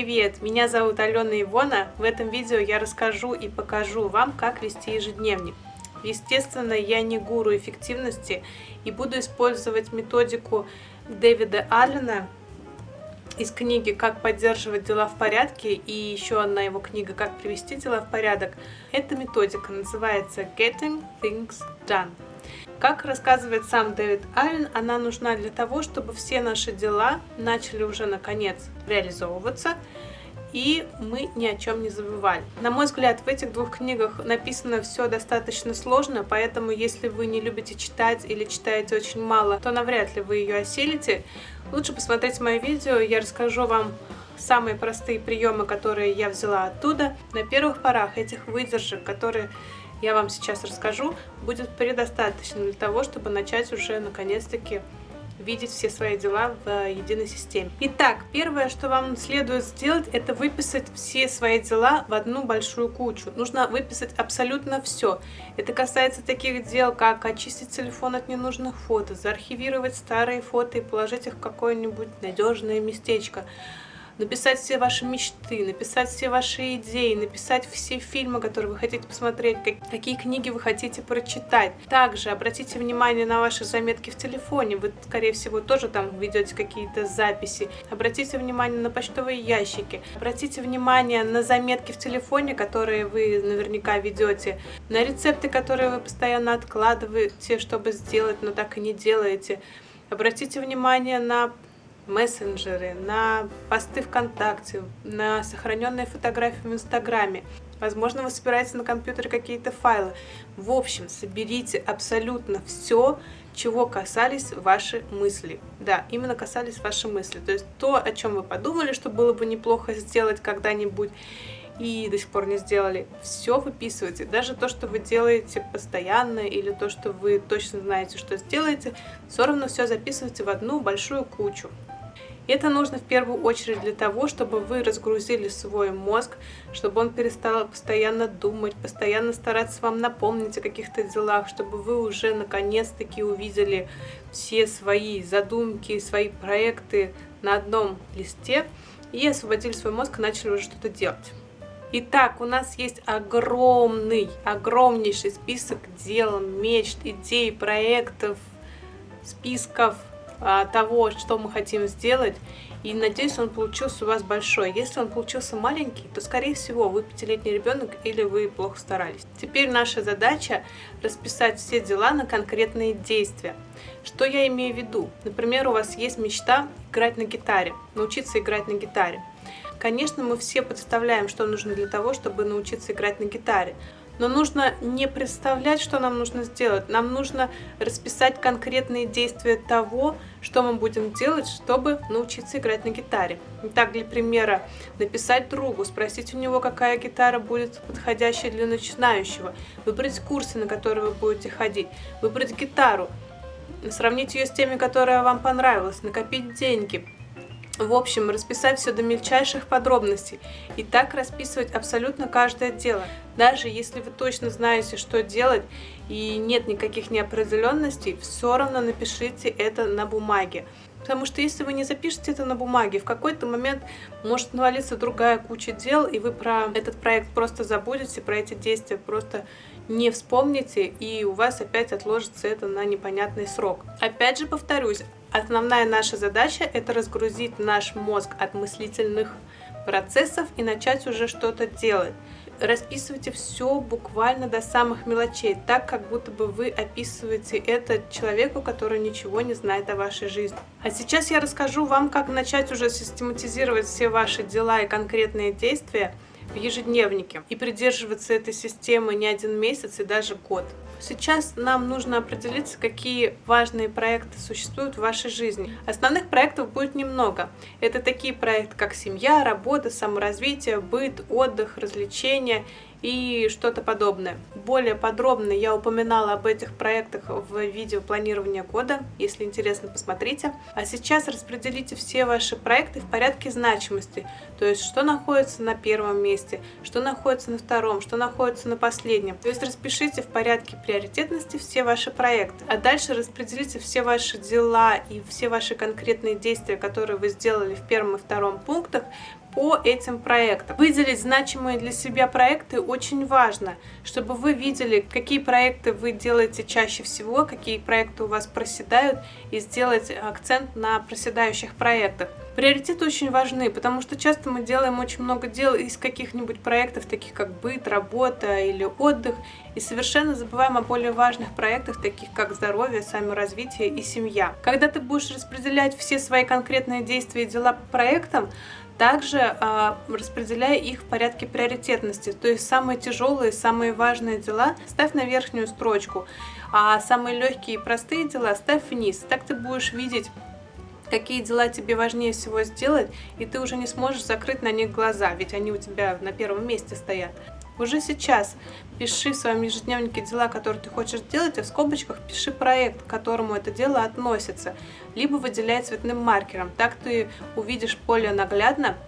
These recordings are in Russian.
Привет, меня зовут Алена Ивона. В этом видео я расскажу и покажу вам, как вести ежедневник. Естественно, я не гуру эффективности и буду использовать методику Дэвида Аллена из книги «Как поддерживать дела в порядке» и еще одна его книга «Как привести дела в порядок». Эта методика называется «Getting Things Done». Как рассказывает сам Дэвид Аллен, она нужна для того, чтобы все наши дела начали уже наконец реализовываться, и мы ни о чем не забывали. На мой взгляд, в этих двух книгах написано все достаточно сложно, поэтому если вы не любите читать или читаете очень мало, то навряд ли вы ее осилите. Лучше посмотреть мое видео, я расскажу вам самые простые приемы, которые я взяла оттуда. На первых порах этих выдержек, которые я вам сейчас расскажу, будет предостаточно для того, чтобы начать уже наконец-таки видеть все свои дела в единой системе. Итак, первое, что вам следует сделать, это выписать все свои дела в одну большую кучу. Нужно выписать абсолютно все. Это касается таких дел, как очистить телефон от ненужных фото, заархивировать старые фото и положить их в какое-нибудь надежное местечко, написать все ваши мечты, написать все ваши идеи, написать все фильмы, которые вы хотите посмотреть, какие книги вы хотите прочитать. Также обратите внимание на ваши заметки в телефоне, вы, скорее всего, тоже там ведете какие-то записи. Обратите внимание на почтовые ящики, обратите внимание на заметки в телефоне, которые вы наверняка ведете, на рецепты, которые вы постоянно откладываете, чтобы сделать, но так и не делаете. Обратите внимание на мессенджеры, на посты ВКонтакте, на сохраненные фотографии в Инстаграме. Возможно, вы собираете на компьютере какие-то файлы. В общем, соберите абсолютно все, чего касались ваши мысли. Да, именно касались ваши мысли. То есть то, о чем вы подумали, что было бы неплохо сделать когда-нибудь, и до сих пор не сделали. Все выписывайте. Даже то, что вы делаете постоянно, или то, что вы точно знаете, что сделаете, все равно все записывайте в одну большую кучу. Это нужно в первую очередь для того, чтобы вы разгрузили свой мозг, чтобы он перестал постоянно думать, постоянно стараться вам напомнить о каких-то делах, чтобы вы уже наконец-таки увидели все свои задумки, свои проекты на одном листе и освободили свой мозг и начали уже что-то делать. Итак, у нас есть огромный, огромнейший список дел, мечт, идей, проектов, списков, того, что мы хотим сделать. И надеюсь, он получился у вас большой. Если он получился маленький, то, скорее всего, вы пятилетний ребенок или вы плохо старались. Теперь наша задача расписать все дела на конкретные действия. Что я имею в виду? Например, у вас есть мечта играть на гитаре, научиться играть на гитаре. Конечно, мы все представляем, что нужно для того, чтобы научиться играть на гитаре. Но нужно не представлять, что нам нужно сделать. Нам нужно расписать конкретные действия того, что мы будем делать, чтобы научиться играть на гитаре. Так, для примера, написать другу, спросить у него, какая гитара будет подходящая для начинающего, выбрать курсы, на которые вы будете ходить, выбрать гитару, сравнить ее с теми, которая вам понравилась, накопить деньги, в общем, расписать все до мельчайших подробностей и так расписывать абсолютно каждое дело. Даже если вы точно знаете, что делать и нет никаких неопределенностей, все равно напишите это на бумаге. Потому что если вы не запишете это на бумаге, в какой-то момент может навалиться другая куча дел, и вы про этот проект просто забудете, про эти действия просто не вспомните, и у вас опять отложится это на непонятный срок. Опять же повторюсь, Основная наша задача – это разгрузить наш мозг от мыслительных процессов и начать уже что-то делать. Расписывайте все буквально до самых мелочей, так как будто бы вы описываете это человеку, который ничего не знает о вашей жизни. А сейчас я расскажу вам, как начать уже систематизировать все ваши дела и конкретные действия в ежедневнике и придерживаться этой системы не один месяц и даже год. Сейчас нам нужно определиться, какие важные проекты существуют в вашей жизни. Основных проектов будет немного. Это такие проекты, как семья, работа, саморазвитие, быт, отдых, развлечения и что-то подобное. Более подробно я упоминала об этих проектах в видео планирования года. Если интересно, посмотрите. А сейчас распределите все ваши проекты в порядке значимости. То есть, что находится на первом месте, что находится на втором, что находится на последнем. То есть, распишите в порядке приоритетности все ваши проекты. А дальше распределите все ваши дела и все ваши конкретные действия, которые вы сделали в первом и втором пунктах по этим проектам. Выделить значимые для себя проекты очень важно, чтобы вы видели, какие проекты вы делаете чаще всего, какие проекты у вас проседают, и сделать акцент на проседающих проектах. Приоритеты очень важны, потому что часто мы делаем очень много дел из каких-нибудь проектов, таких как быт, работа или отдых, и совершенно забываем о более важных проектах, таких как здоровье, саморазвитие и семья. Когда ты будешь распределять все свои конкретные действия и дела по проектам, также э, распределяя их в порядке приоритетности, то есть самые тяжелые, самые важные дела ставь на верхнюю строчку, а самые легкие и простые дела ставь вниз. Так ты будешь видеть какие дела тебе важнее всего сделать, и ты уже не сможешь закрыть на них глаза, ведь они у тебя на первом месте стоят. Уже сейчас пиши в своем ежедневнике дела, которые ты хочешь сделать, а в скобочках пиши проект, к которому это дело относится, либо выделяй цветным маркером. Так ты увидишь более наглядно,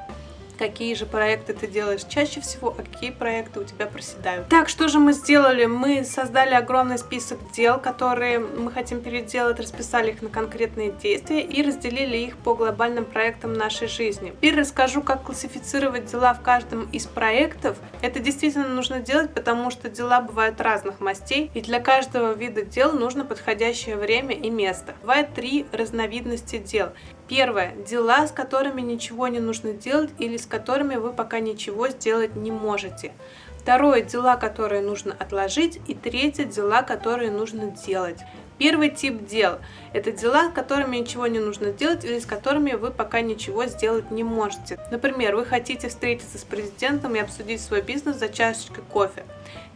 какие же проекты ты делаешь чаще всего, а какие проекты у тебя проседают. Так, что же мы сделали? Мы создали огромный список дел, которые мы хотим переделать, расписали их на конкретные действия и разделили их по глобальным проектам нашей жизни. Теперь расскажу, как классифицировать дела в каждом из проектов. Это действительно нужно делать, потому что дела бывают разных мастей, и для каждого вида дел нужно подходящее время и место. Бывает три разновидности дел. Первое. Дела, с которыми ничего не нужно делать или с которыми вы пока ничего сделать не можете. Второе. Дела, которые нужно отложить. И третье. Дела, которые нужно делать. Первый тип дел – это дела, с которыми ничего не нужно делать или с которыми вы пока ничего сделать не можете. Например, вы хотите встретиться с президентом и обсудить свой бизнес за чашечкой кофе.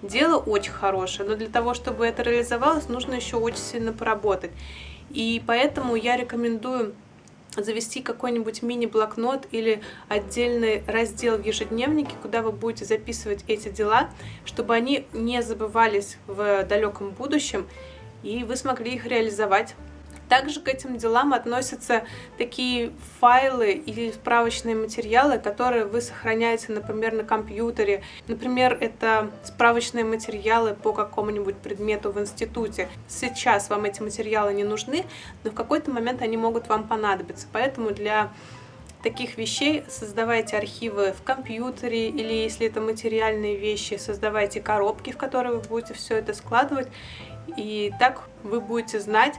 Дело очень хорошее, но для того, чтобы это реализовалось, нужно еще очень сильно поработать. И поэтому я рекомендую завести какой-нибудь мини-блокнот или отдельный раздел в ежедневнике, куда вы будете записывать эти дела, чтобы они не забывались в далеком будущем, и вы смогли их реализовать также к этим делам относятся такие файлы или справочные материалы, которые вы сохраняете, например, на компьютере. Например, это справочные материалы по какому-нибудь предмету в институте. Сейчас вам эти материалы не нужны, но в какой-то момент они могут вам понадобиться. Поэтому для таких вещей создавайте архивы в компьютере или если это материальные вещи, создавайте коробки, в которые вы будете все это складывать. И так вы будете знать,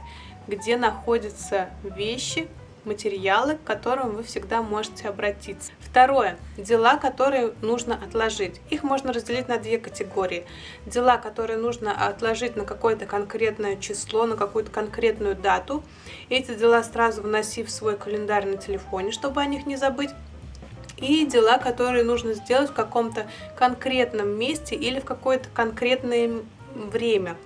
где находятся вещи, материалы, к которым вы всегда можете обратиться. Второе. Дела, которые нужно отложить. Их можно разделить на две категории. Дела, которые нужно отложить на какое-то конкретное число, на какую-то конкретную дату. Эти дела сразу вноси в свой календарь на телефоне, чтобы о них не забыть и дела, которые нужно сделать в каком-то конкретном месте или в какое-то конкретное время.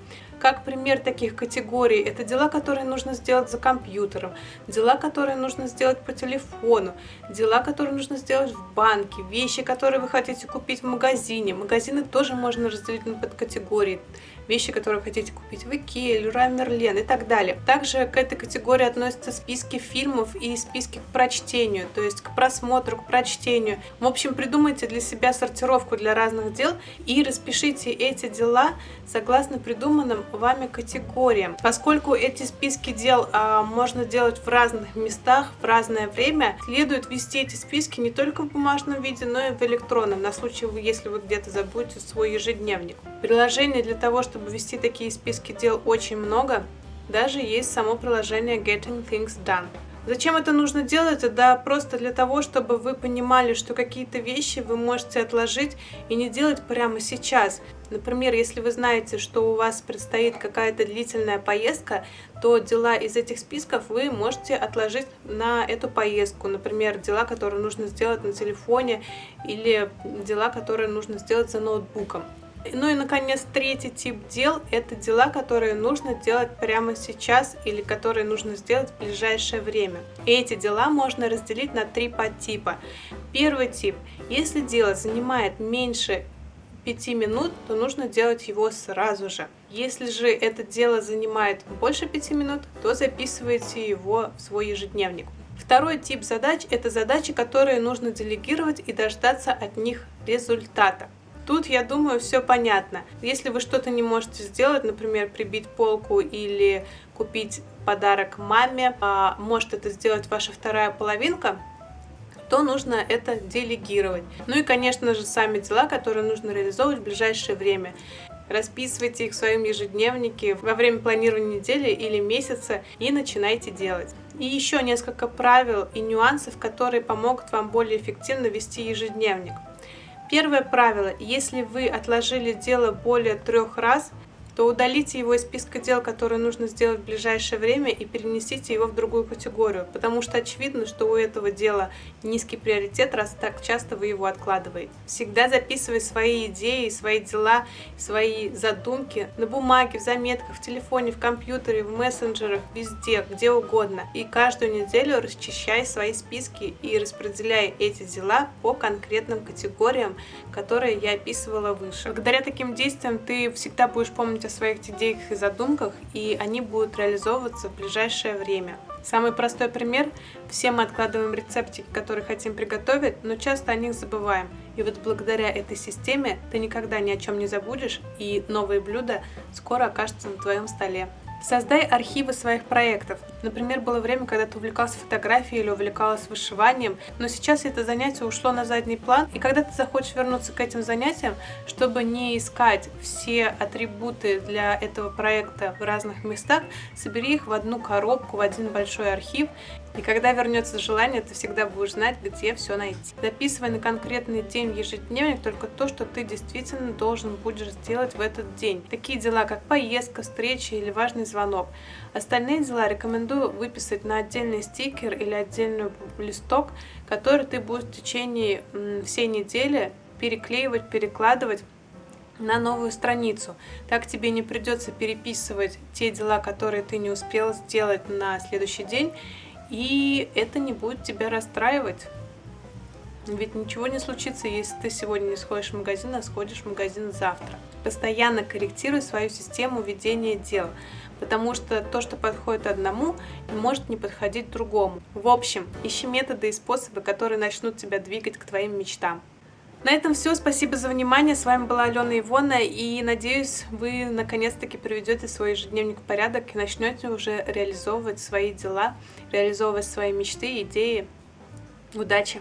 Как пример таких категорий, это дела, которые нужно сделать за компьютером, дела, которые нужно сделать по телефону, дела, которые нужно сделать в банке, вещи, которые вы хотите купить в магазине. Магазины тоже можно разделить на подкатегории вещи, которые вы хотите купить в Икее, Леруа Мерлен и так далее. Также к этой категории относятся списки фильмов и списки к прочтению, то есть к просмотру, к прочтению. В общем, придумайте для себя сортировку для разных дел и распишите эти дела согласно придуманным вами категориям. Поскольку эти списки дел а, можно делать в разных местах, в разное время, следует вести эти списки не только в бумажном виде, но и в электронном, на случай, если вы где-то забудете свой ежедневник. Приложение для того, чтобы вести такие списки дел очень много, даже есть само приложение Getting Things Done. Зачем это нужно делать? Да просто для того, чтобы вы понимали, что какие-то вещи вы можете отложить и не делать прямо сейчас. Например, если вы знаете, что у вас предстоит какая-то длительная поездка, то дела из этих списков вы можете отложить на эту поездку. Например, дела, которые нужно сделать на телефоне или дела, которые нужно сделать за ноутбуком. Ну и, наконец, третий тип дел – это дела, которые нужно делать прямо сейчас или которые нужно сделать в ближайшее время. И эти дела можно разделить на три подтипа. Первый тип – если дело занимает меньше 5 минут, то нужно делать его сразу же. Если же это дело занимает больше 5 минут, то записывайте его в свой ежедневник. Второй тип задач – это задачи, которые нужно делегировать и дождаться от них результата. Тут, я думаю, все понятно. Если вы что-то не можете сделать, например, прибить полку или купить подарок маме, а может это сделать ваша вторая половинка, то нужно это делегировать. Ну и, конечно же, сами дела, которые нужно реализовывать в ближайшее время. Расписывайте их в своем ежедневнике во время планирования недели или месяца и начинайте делать. И еще несколько правил и нюансов, которые помогут вам более эффективно вести ежедневник. Первое правило. Если вы отложили дело более трех раз, то удалите его из списка дел, которые нужно сделать в ближайшее время и перенесите его в другую категорию, потому что очевидно, что у этого дела низкий приоритет, раз так часто вы его откладываете. Всегда записывай свои идеи, свои дела, свои задумки на бумаге, в заметках, в телефоне, в компьютере, в мессенджерах, везде, где угодно. И каждую неделю расчищай свои списки и распределяй эти дела по конкретным категориям, которые я описывала выше. Благодаря таким действиям ты всегда будешь помнить о своих идеях и задумках, и они будут реализовываться в ближайшее время. Самый простой пример – все мы откладываем рецептики, которые хотим приготовить, но часто о них забываем. И вот благодаря этой системе ты никогда ни о чем не забудешь, и новые блюда скоро окажутся на твоем столе. Создай архивы своих проектов. Например, было время, когда ты увлекался фотографией или увлекалась вышиванием, но сейчас это занятие ушло на задний план, и когда ты захочешь вернуться к этим занятиям, чтобы не искать все атрибуты для этого проекта в разных местах, собери их в одну коробку, в один большой архив, и когда вернется желание, ты всегда будешь знать, где все найти. Записывай на конкретный день ежедневник только то, что ты действительно должен будешь сделать в этот день. Такие дела, как поездка, встреча или важный звонок. Остальные дела рекомендую выписать на отдельный стикер или отдельный листок, который ты будешь в течение всей недели переклеивать, перекладывать на новую страницу. Так тебе не придется переписывать те дела, которые ты не успел сделать на следующий день, и это не будет тебя расстраивать. Ведь ничего не случится, если ты сегодня не сходишь в магазин, а сходишь в магазин завтра. Постоянно корректируй свою систему ведения дел, потому что то, что подходит одному, может не подходить другому. В общем, ищи методы и способы, которые начнут тебя двигать к твоим мечтам. На этом все. Спасибо за внимание. С вами была Алена Ивона. И надеюсь, вы наконец-таки приведете свой ежедневник в порядок и начнете уже реализовывать свои дела, реализовывать свои мечты, идеи. Удачи!